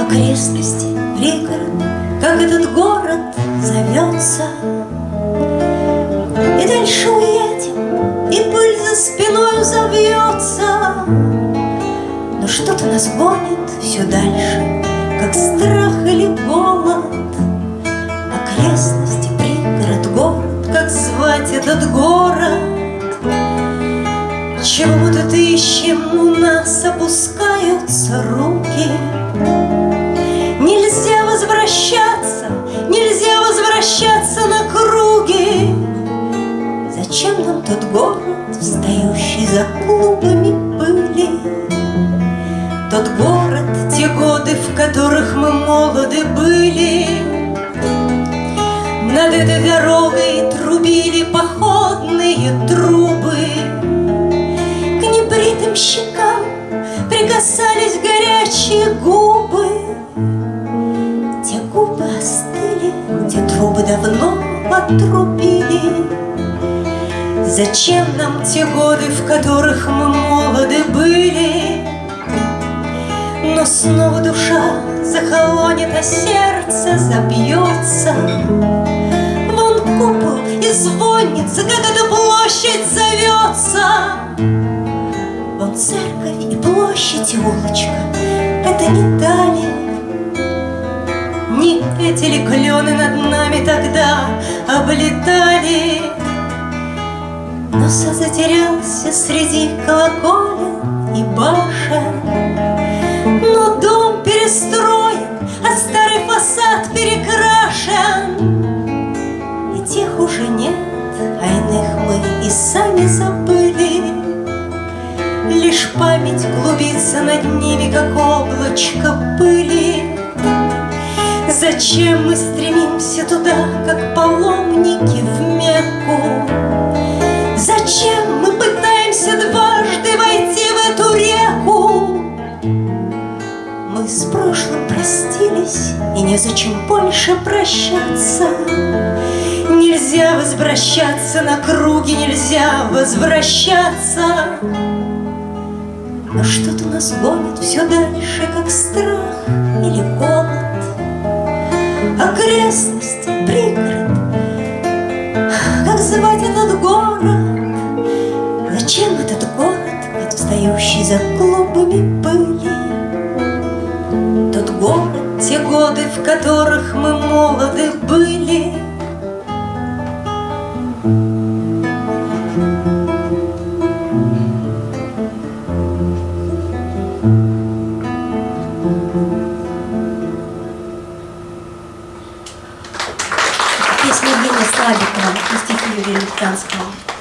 Окрестности, пригород, как этот город зовется. И дальше уедем, и пыль за спиной завьется Но что-то нас гонит все дальше, как страх или голод. Окрестности, пригород, город, как звать этот город Чего тут ищем, у нас опускаются руки. Нельзя возвращаться, нельзя возвращаться на круги. Зачем нам тот город, встающий за клубами пыли? Тот город, те годы, в которых мы молоды были. Над этой дорогой трубили походные трубы отрубили Зачем нам те годы, в которых мы молоды были? Но снова душа захолонит, а сердце забьется. Вон купол и звонница, как эта площадь зовется. Вон церковь и площадь и улочка, это не дали. Не эти ли клены над нами тогда облетали? Но сад затерялся среди колоколен и башен. Но дом перестроен, а старый фасад перекрашен И тех уже нет, а иных мы и сами забыли Лишь память клубится над ними, как облачко пыли Зачем мы стремимся туда, как паломники в Мекку? Зачем мы пытаемся дважды войти в эту реку? Мы с прошлым простились, и незачем больше прощаться. Нельзя возвращаться на круги, нельзя возвращаться. Но что-то нас гонит все дальше, как страх или голод. Окрестности, пригород, как звать этот город? Зачем этот город, как встающий за клубами пыли? Тот город, те годы, в которых мы молоды были. Евгения Слабикова и стихи Юрия Луктанского.